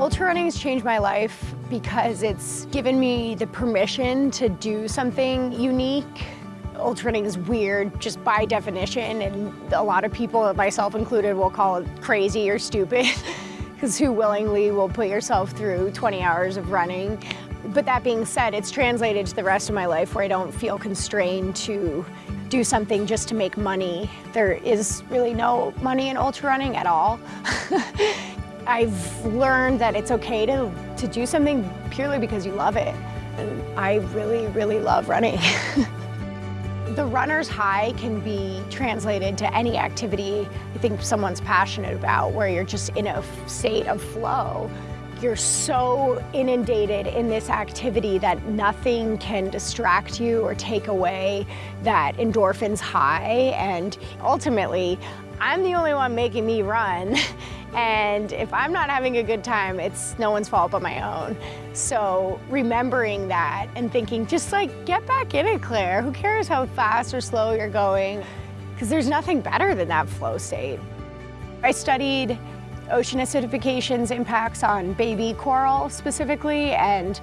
Ultra running has changed my life because it's given me the permission to do something unique. Ultra running is weird just by definition, and a lot of people, myself included, will call it crazy or stupid, because who willingly will put yourself through 20 hours of running? But that being said, it's translated to the rest of my life where I don't feel constrained to do something just to make money. There is really no money in ultra running at all. I've learned that it's okay to, to do something purely because you love it. And I really, really love running. the runner's high can be translated to any activity I think someone's passionate about, where you're just in a state of flow. You're so inundated in this activity that nothing can distract you or take away that endorphins high. And ultimately, I'm the only one making me run. And if I'm not having a good time, it's no one's fault but my own. So remembering that and thinking, just like, get back in it, Claire. Who cares how fast or slow you're going? Because there's nothing better than that flow state. I studied ocean acidification's impacts on baby coral specifically, and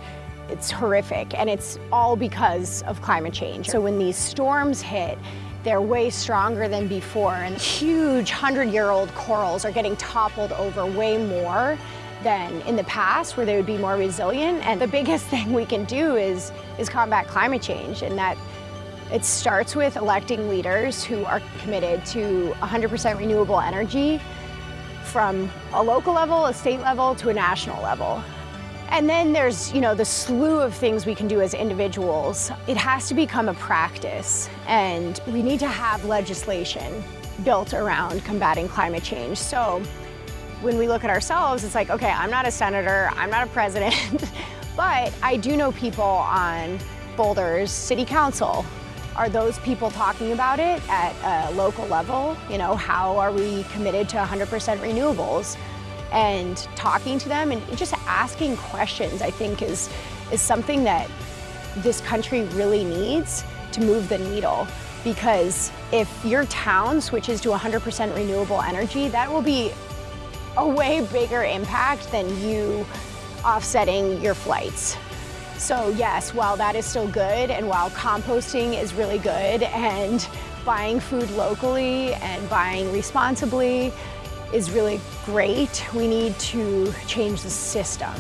it's horrific, and it's all because of climate change. So when these storms hit, they're way stronger than before, and huge 100-year-old corals are getting toppled over way more than in the past, where they would be more resilient. And the biggest thing we can do is, is combat climate change, and that it starts with electing leaders who are committed to 100% renewable energy, from a local level, a state level, to a national level. And then there's, you know, the slew of things we can do as individuals. It has to become a practice, and we need to have legislation built around combating climate change. So when we look at ourselves, it's like, okay, I'm not a senator, I'm not a president, but I do know people on Boulder's city council are those people talking about it at a local level? You know, how are we committed to 100% renewables? And talking to them and just asking questions, I think, is, is something that this country really needs to move the needle. Because if your town switches to 100% renewable energy, that will be a way bigger impact than you offsetting your flights. So yes, while that is still good and while composting is really good and buying food locally and buying responsibly is really great, we need to change the system.